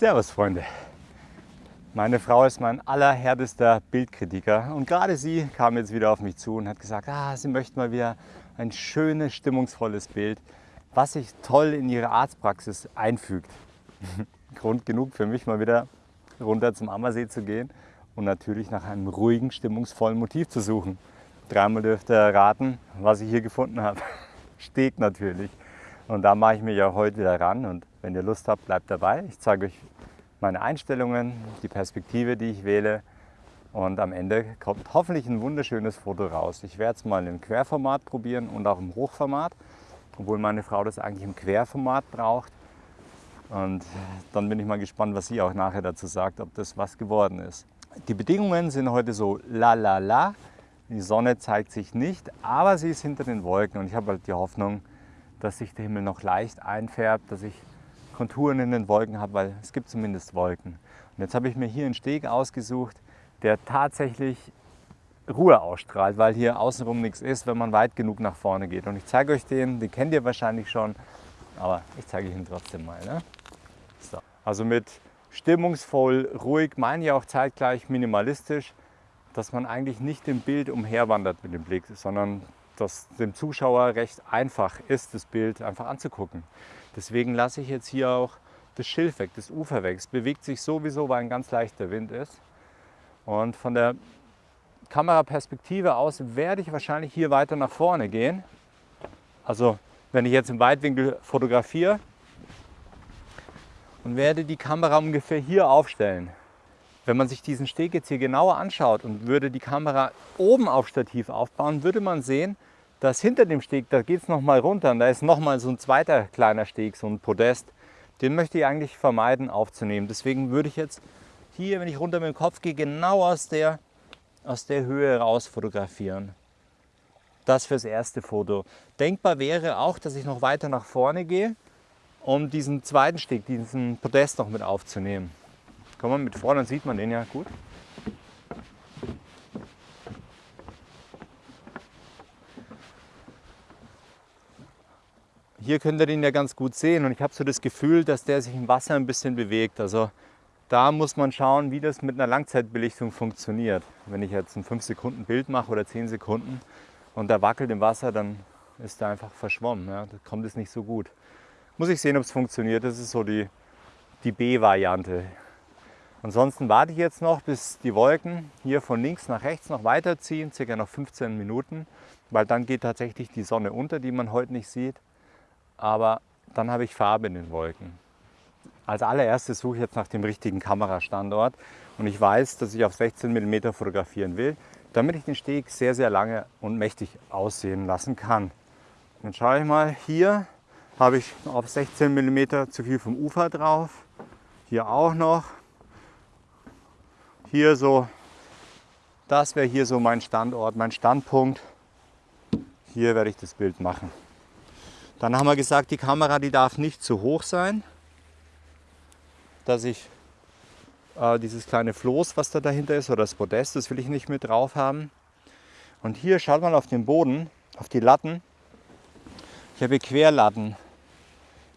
Servus Freunde. Meine Frau ist mein allerhärtester Bildkritiker und gerade sie kam jetzt wieder auf mich zu und hat gesagt, ah, sie möchte mal wieder ein schönes, stimmungsvolles Bild, was sich toll in ihre Arztpraxis einfügt. Grund genug für mich mal wieder runter zum Ammersee zu gehen und natürlich nach einem ruhigen, stimmungsvollen Motiv zu suchen. Dreimal dürft ihr raten, was ich hier gefunden habe. Steg natürlich. Und da mache ich mich auch heute wieder ran und wenn ihr Lust habt, bleibt dabei. Ich zeige euch meine Einstellungen, die Perspektive, die ich wähle und am Ende kommt hoffentlich ein wunderschönes Foto raus. Ich werde es mal im Querformat probieren und auch im Hochformat, obwohl meine Frau das eigentlich im Querformat braucht. Und dann bin ich mal gespannt, was sie auch nachher dazu sagt, ob das was geworden ist. Die Bedingungen sind heute so la la la. Die Sonne zeigt sich nicht, aber sie ist hinter den Wolken und ich habe halt die Hoffnung, dass sich der Himmel noch leicht einfärbt, dass ich Konturen in den Wolken habe, weil es gibt zumindest Wolken. Und jetzt habe ich mir hier einen Steg ausgesucht, der tatsächlich Ruhe ausstrahlt, weil hier außenrum nichts ist, wenn man weit genug nach vorne geht. Und ich zeige euch den, den kennt ihr wahrscheinlich schon, aber ich zeige ihn trotzdem mal. Ne? So. Also mit stimmungsvoll, ruhig, meine ich auch zeitgleich minimalistisch, dass man eigentlich nicht im Bild umherwandert mit dem Blick, sondern dass dem Zuschauer recht einfach ist, das Bild einfach anzugucken. Deswegen lasse ich jetzt hier auch das Schilf weg, das Ufer weg. Es bewegt sich sowieso, weil ein ganz leichter Wind ist. Und von der Kameraperspektive aus werde ich wahrscheinlich hier weiter nach vorne gehen. Also wenn ich jetzt im Weitwinkel fotografiere und werde die Kamera ungefähr hier aufstellen. Wenn man sich diesen Steg jetzt hier genauer anschaut und würde die Kamera oben auf Stativ aufbauen, würde man sehen, dass hinter dem Steg, da geht es nochmal runter und da ist nochmal so ein zweiter kleiner Steg, so ein Podest. Den möchte ich eigentlich vermeiden aufzunehmen. Deswegen würde ich jetzt hier, wenn ich runter mit dem Kopf gehe, genau aus der, aus der Höhe raus fotografieren. Das fürs erste Foto. Denkbar wäre auch, dass ich noch weiter nach vorne gehe, um diesen zweiten Steg, diesen Podest noch mit aufzunehmen. Kommt man mit vorne, dann sieht man den ja gut. Hier könnt ihr den ja ganz gut sehen und ich habe so das Gefühl, dass der sich im Wasser ein bisschen bewegt. Also da muss man schauen, wie das mit einer Langzeitbelichtung funktioniert. Wenn ich jetzt ein 5 Sekunden Bild mache oder 10 Sekunden und der wackelt im Wasser, dann ist er einfach verschwommen. Ja. Da kommt es nicht so gut. Muss ich sehen, ob es funktioniert. Das ist so die, die B-Variante. Ansonsten warte ich jetzt noch, bis die Wolken hier von links nach rechts noch weiterziehen, circa noch 15 Minuten, weil dann geht tatsächlich die Sonne unter, die man heute nicht sieht aber dann habe ich Farbe in den Wolken. Als allererstes suche ich jetzt nach dem richtigen Kamerastandort und ich weiß, dass ich auf 16 mm fotografieren will, damit ich den Steg sehr, sehr lange und mächtig aussehen lassen kann. Dann schaue ich mal, hier habe ich auf 16 mm zu viel vom Ufer drauf, hier auch noch, hier so, das wäre hier so mein Standort, mein Standpunkt. Hier werde ich das Bild machen. Dann haben wir gesagt, die Kamera die darf nicht zu hoch sein, dass ich äh, dieses kleine Floß, was da dahinter ist, oder das Podest, das will ich nicht mit drauf haben. Und hier schaut man auf den Boden, auf die Latten. Ich habe Querlatten.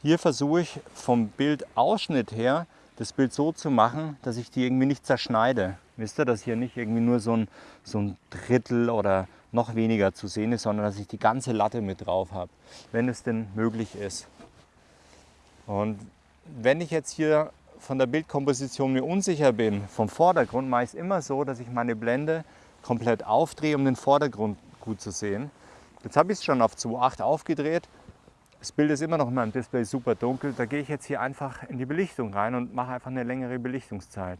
Hier versuche ich vom Bildausschnitt her das Bild so zu machen, dass ich die irgendwie nicht zerschneide. Wisst ihr, dass hier nicht irgendwie nur so ein, so ein Drittel oder noch weniger zu sehen ist, sondern dass ich die ganze Latte mit drauf habe, wenn es denn möglich ist. Und wenn ich jetzt hier von der Bildkomposition mir unsicher bin, vom Vordergrund mache ich es immer so, dass ich meine Blende komplett aufdrehe, um den Vordergrund gut zu sehen. Jetzt habe ich es schon auf 2.8 aufgedreht. Das Bild ist immer noch in meinem Display super dunkel. Da gehe ich jetzt hier einfach in die Belichtung rein und mache einfach eine längere Belichtungszeit.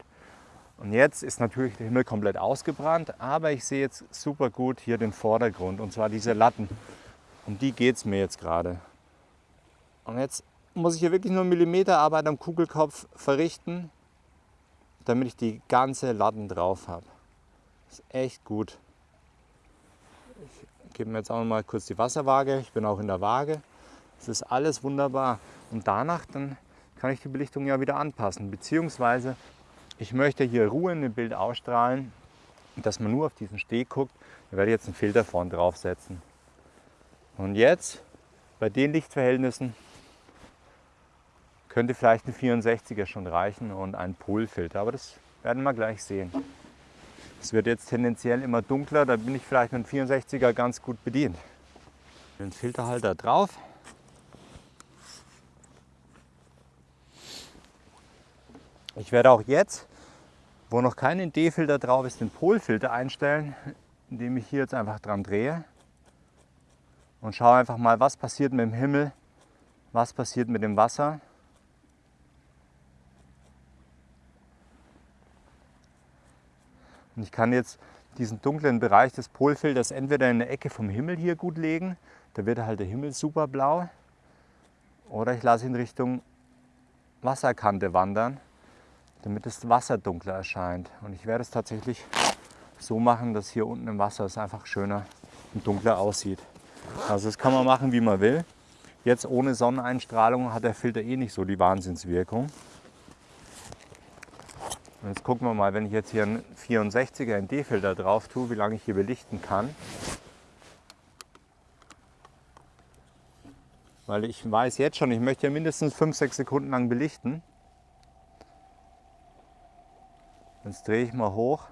Und jetzt ist natürlich der Himmel komplett ausgebrannt, aber ich sehe jetzt super gut hier den Vordergrund und zwar diese Latten. Um die geht es mir jetzt gerade. Und jetzt muss ich hier wirklich nur Millimeterarbeit am Kugelkopf verrichten, damit ich die ganze Latten drauf habe. Ist echt gut. Ich gebe mir jetzt auch mal kurz die Wasserwaage. Ich bin auch in der Waage. Das ist alles wunderbar. Und danach dann kann ich die Belichtung ja wieder anpassen, beziehungsweise ich möchte hier Ruhe in dem Bild ausstrahlen, dass man nur auf diesen Steg guckt. Da werde ich jetzt einen Filter vorn draufsetzen. Und jetzt, bei den Lichtverhältnissen, Könnte vielleicht ein 64er schon reichen und ein Polfilter, aber das werden wir gleich sehen. Es wird jetzt tendenziell immer dunkler, da bin ich vielleicht mit dem 64er ganz gut bedient. Den Filterhalter drauf. Ich werde auch jetzt, wo noch kein ND-Filter drauf ist, den Polfilter einstellen, indem ich hier jetzt einfach dran drehe und schaue einfach mal, was passiert mit dem Himmel, was passiert mit dem Wasser. Und ich kann jetzt diesen dunklen Bereich des Polfilters entweder in der Ecke vom Himmel hier gut legen, da wird halt der Himmel super blau, oder ich lasse ihn Richtung Wasserkante wandern, damit das Wasser dunkler erscheint. Und ich werde es tatsächlich so machen, dass hier unten im Wasser es einfach schöner und dunkler aussieht. Also das kann man machen, wie man will. Jetzt ohne Sonneneinstrahlung hat der Filter eh nicht so die Wahnsinnswirkung. Und jetzt gucken wir mal, wenn ich jetzt hier einen 64er ND-Filter drauf tue, wie lange ich hier belichten kann. Weil ich weiß jetzt schon, ich möchte ja mindestens 5-6 Sekunden lang belichten. Jetzt drehe ich mal hoch,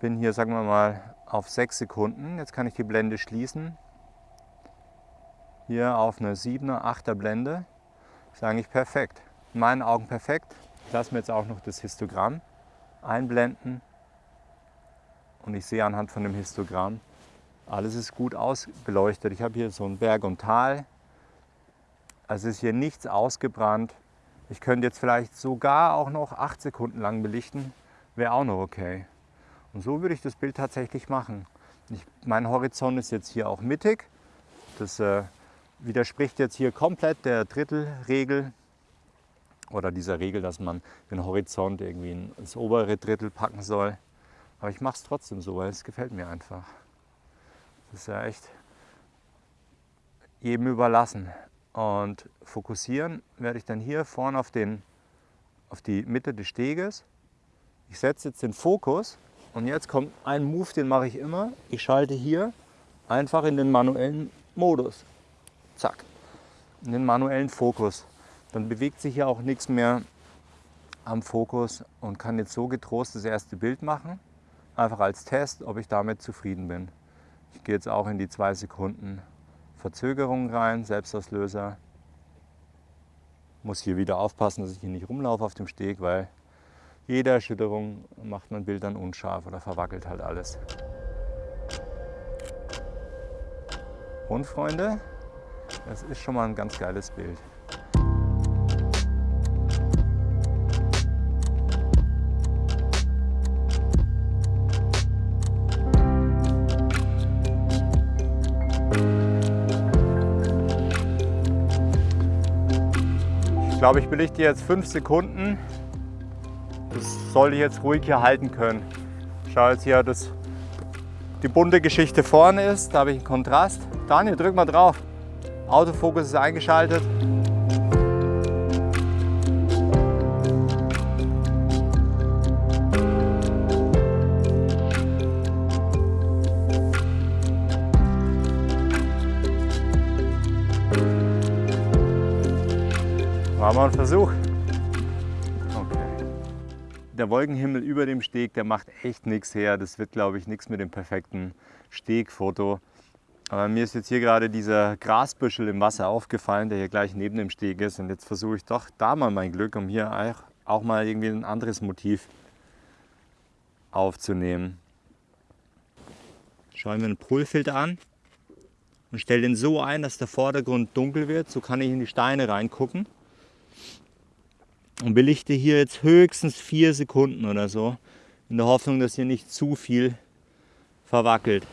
bin hier, sagen wir mal, auf 6 Sekunden. Jetzt kann ich die Blende schließen. Hier auf eine 7er, 8er Blende. Ist eigentlich perfekt. In meinen Augen perfekt. Ich lasse mir jetzt auch noch das Histogramm einblenden und ich sehe anhand von dem Histogramm, alles ist gut ausbeleuchtet. Ich habe hier so ein Berg und Tal, also ist hier nichts ausgebrannt. Ich könnte jetzt vielleicht sogar auch noch 8 Sekunden lang belichten, wäre auch noch okay. Und so würde ich das Bild tatsächlich machen. Ich, mein Horizont ist jetzt hier auch mittig. Das äh, widerspricht jetzt hier komplett der Drittelregel oder dieser Regel, dass man den Horizont irgendwie ins obere Drittel packen soll. Aber ich mache es trotzdem so, weil es gefällt mir einfach. Das ist ja echt jedem überlassen. Und fokussieren werde ich dann hier vorne auf, den, auf die Mitte des Steges. Ich setze jetzt den Fokus und jetzt kommt ein Move, den mache ich immer. Ich schalte hier einfach in den manuellen Modus. Zack. In den manuellen Fokus dann bewegt sich ja auch nichts mehr am Fokus und kann jetzt so getrost das erste Bild machen. Einfach als Test, ob ich damit zufrieden bin. Ich gehe jetzt auch in die zwei Sekunden Verzögerung rein, Selbstauslöser. Muss hier wieder aufpassen, dass ich hier nicht rumlaufe auf dem Steg, weil jede Erschütterung macht mein Bild dann unscharf oder verwackelt halt alles. Und Freunde, das ist schon mal ein ganz geiles Bild. Glaube, ich belichte jetzt fünf Sekunden. Das soll ich jetzt ruhig hier halten können. Schau jetzt hier, dass die bunte Geschichte vorne ist. Da habe ich einen Kontrast. Daniel, drück mal drauf. Autofokus ist eingeschaltet. War mal ein Versuch. Okay. Der Wolkenhimmel über dem Steg, der macht echt nichts her. Das wird, glaube ich, nichts mit dem perfekten Stegfoto. Aber mir ist jetzt hier gerade dieser Grasbüschel im Wasser aufgefallen, der hier gleich neben dem Steg ist. Und jetzt versuche ich doch da mal mein Glück, um hier auch mal irgendwie ein anderes Motiv aufzunehmen. Schauen wir einen Polfilter an und stelle den so ein, dass der Vordergrund dunkel wird. So kann ich in die Steine reingucken und belichte hier jetzt höchstens vier Sekunden oder so, in der Hoffnung, dass hier nicht zu viel verwackelt.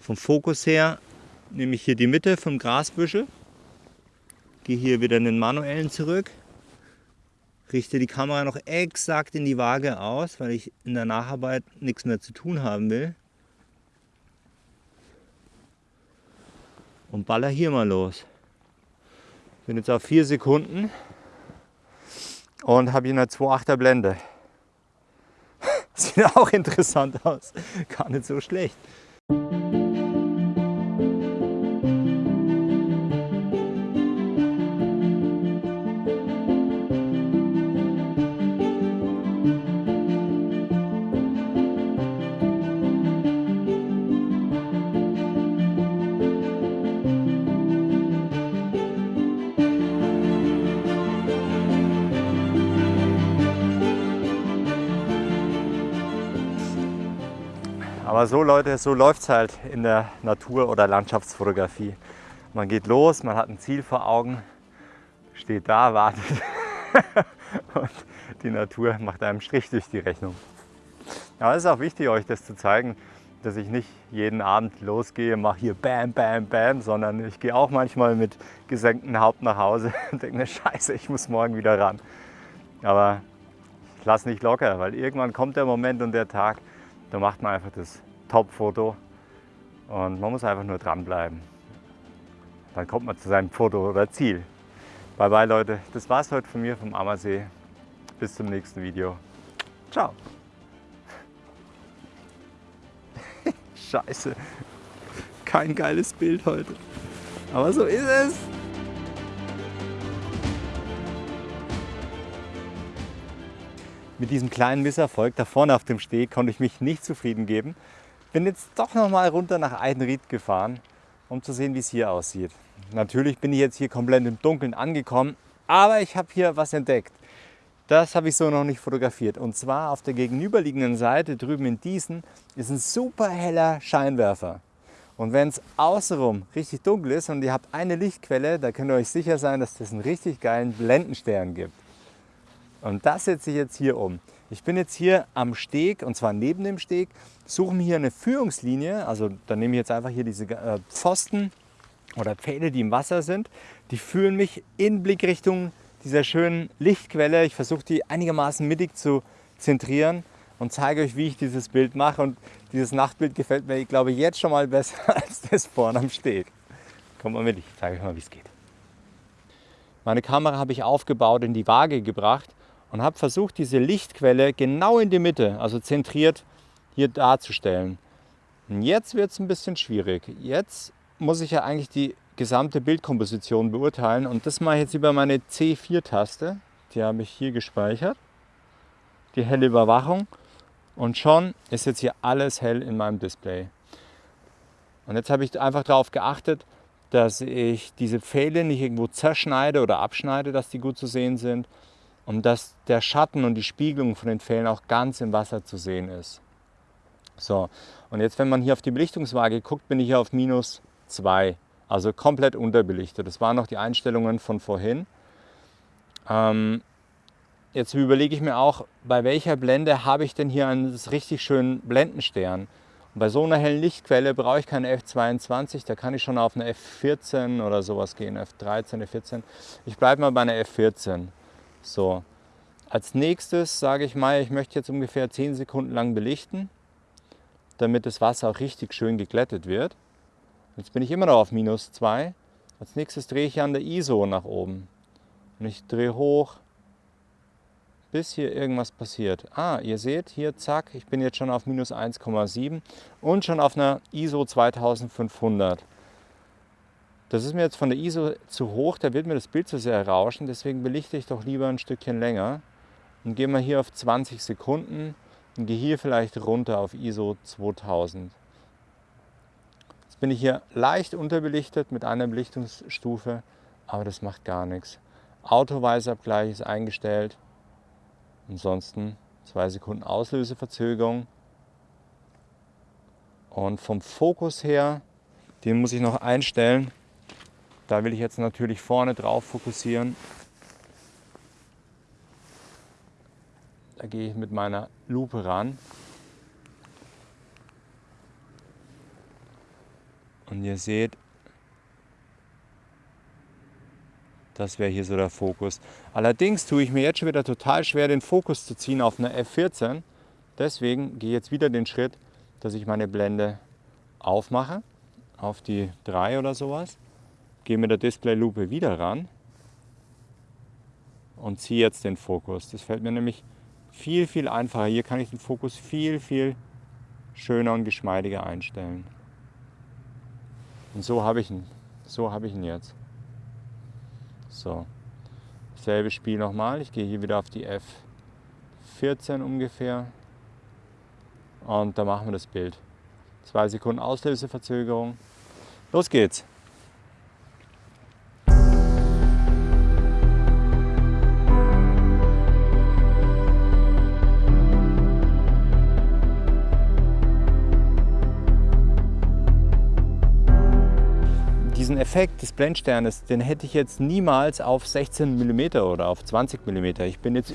Vom Fokus her nehme ich hier die Mitte vom Grasbüschel, gehe hier wieder in den manuellen zurück, richte die Kamera noch exakt in die Waage aus, weil ich in der Nacharbeit nichts mehr zu tun haben will. Und baller hier mal los. Bin jetzt auf 4 Sekunden und habe hier eine 2,8er Blende. Sieht auch interessant aus. Gar nicht so schlecht. Aber so Leute, so läuft es halt in der Natur- oder Landschaftsfotografie. Man geht los, man hat ein Ziel vor Augen, steht da, wartet und die Natur macht einem Strich durch die Rechnung. Aber es ist auch wichtig, euch das zu zeigen, dass ich nicht jeden Abend losgehe, mache hier Bam, Bam, Bam, sondern ich gehe auch manchmal mit gesenktem Haupt nach Hause und denke mir, scheiße, ich muss morgen wieder ran. Aber ich lasse nicht locker, weil irgendwann kommt der Moment und der Tag, da macht man einfach das Top-Foto und man muss einfach nur dranbleiben. Dann kommt man zu seinem Foto oder Ziel. Bye bye Leute, das war's heute von mir vom Ammersee. Bis zum nächsten Video. Ciao. Scheiße. Kein geiles Bild heute. Aber so ist es. Mit diesem kleinen Misserfolg da vorne auf dem Steg konnte ich mich nicht zufrieden geben. Bin jetzt doch noch mal runter nach Eidenried gefahren, um zu sehen, wie es hier aussieht. Natürlich bin ich jetzt hier komplett im Dunkeln angekommen, aber ich habe hier was entdeckt. Das habe ich so noch nicht fotografiert. Und zwar auf der gegenüberliegenden Seite drüben in Diesen ist ein super heller Scheinwerfer. Und wenn es außenrum richtig dunkel ist und ihr habt eine Lichtquelle, da könnt ihr euch sicher sein, dass das einen richtig geilen Blendenstern gibt. Und das setze ich jetzt hier um. Ich bin jetzt hier am Steg und zwar neben dem Steg, suche mir hier eine Führungslinie. Also dann nehme ich jetzt einfach hier diese äh, Pfosten oder Pfähle, die im Wasser sind. Die führen mich in Blickrichtung dieser schönen Lichtquelle. Ich versuche die einigermaßen mittig zu zentrieren und zeige euch, wie ich dieses Bild mache. Und dieses Nachtbild gefällt mir, ich glaube, jetzt schon mal besser als das vorne am Steg. Kommt mal mit, ich zeige euch mal, wie es geht. Meine Kamera habe ich aufgebaut, in die Waage gebracht und habe versucht, diese Lichtquelle genau in die Mitte, also zentriert, hier darzustellen. Und jetzt wird es ein bisschen schwierig. Jetzt muss ich ja eigentlich die gesamte Bildkomposition beurteilen. Und das mache ich jetzt über meine C4-Taste. Die habe ich hier gespeichert. Die helle Überwachung. Und schon ist jetzt hier alles hell in meinem Display. Und jetzt habe ich einfach darauf geachtet, dass ich diese Pfähle nicht irgendwo zerschneide oder abschneide, dass die gut zu sehen sind. Und dass der Schatten und die Spiegelung von den Pfählen auch ganz im Wasser zu sehen ist. So, und jetzt, wenn man hier auf die Belichtungswaage guckt, bin ich hier auf minus 2. Also komplett unterbelichtet. Das waren noch die Einstellungen von vorhin. Ähm, jetzt überlege ich mir auch, bei welcher Blende habe ich denn hier einen richtig schönen Blendenstern. Und bei so einer hellen Lichtquelle brauche ich keine F22, da kann ich schon auf eine F14 oder sowas gehen, F13, F14. Ich bleibe mal bei einer F14. So. Als nächstes sage ich mal, ich möchte jetzt ungefähr 10 Sekunden lang belichten, damit das Wasser auch richtig schön geglättet wird. Jetzt bin ich immer noch auf minus 2. Als nächstes drehe ich an der ISO nach oben. Und ich drehe hoch, bis hier irgendwas passiert. Ah, ihr seht hier, zack, ich bin jetzt schon auf minus 1,7 und schon auf einer ISO 2500. Das ist mir jetzt von der ISO zu hoch, da wird mir das Bild zu sehr rauschen, deswegen belichte ich doch lieber ein Stückchen länger und gehe mal hier auf 20 Sekunden und gehe hier vielleicht runter auf ISO 2000. Jetzt bin ich hier leicht unterbelichtet mit einer Belichtungsstufe, aber das macht gar nichts. Autoweißabgleich ist eingestellt. Ansonsten zwei Sekunden Auslöseverzögerung. Und vom Fokus her, den muss ich noch einstellen. Da will ich jetzt natürlich vorne drauf fokussieren. Da gehe ich mit meiner Lupe ran. Und ihr seht, das wäre hier so der Fokus. Allerdings tue ich mir jetzt schon wieder total schwer, den Fokus zu ziehen auf eine F14. Deswegen gehe ich jetzt wieder den Schritt, dass ich meine Blende aufmache auf die 3 oder sowas. Gehe mit der Displaylupe wieder ran und ziehe jetzt den Fokus. Das fällt mir nämlich viel, viel einfacher. Hier kann ich den Fokus viel, viel schöner und geschmeidiger einstellen. Und so habe ich ihn. So habe ich ihn jetzt. So. Selbe Spiel nochmal. Ich gehe hier wieder auf die F14 ungefähr. Und da machen wir das Bild. Zwei Sekunden Auslöseverzögerung. Los geht's. Effekt des Blendsternes, den hätte ich jetzt niemals auf 16 mm oder auf 20 mm. Ich bin jetzt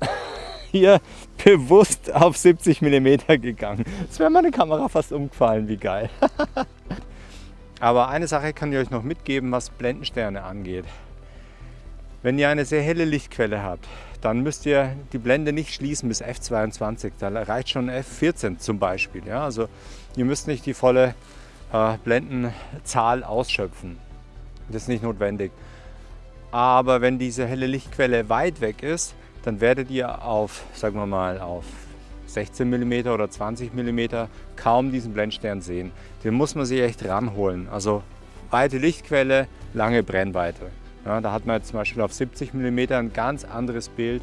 hier bewusst auf 70 mm gegangen. Jetzt wäre meine Kamera fast umgefallen, wie geil. Aber eine Sache kann ich euch noch mitgeben, was Blendensterne angeht. Wenn ihr eine sehr helle Lichtquelle habt, dann müsst ihr die Blende nicht schließen bis f22. Da reicht schon f14 zum Beispiel. Ja? Also ihr müsst nicht die volle äh, Blendenzahl ausschöpfen. Das ist nicht notwendig. Aber wenn diese helle Lichtquelle weit weg ist, dann werdet ihr auf, sagen wir mal, auf 16 mm oder 20 mm kaum diesen Blendstern sehen. Den muss man sich echt ranholen. Also weite Lichtquelle, lange Brennweite. Ja, da hat man jetzt zum Beispiel auf 70 mm ein ganz anderes Bild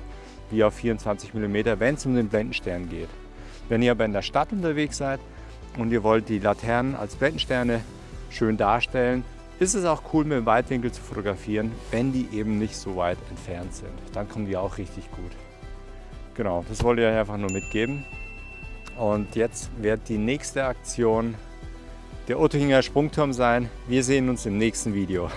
wie auf 24 mm, wenn es um den Blendenstern geht. Wenn ihr aber in der Stadt unterwegs seid und ihr wollt die Laternen als Blendensterne schön darstellen, ist es auch cool mit dem Weitwinkel zu fotografieren, wenn die eben nicht so weit entfernt sind. Dann kommen die auch richtig gut. Genau, das wollte ich euch einfach nur mitgeben. Und jetzt wird die nächste Aktion der Ottohinger Sprungturm sein. Wir sehen uns im nächsten Video.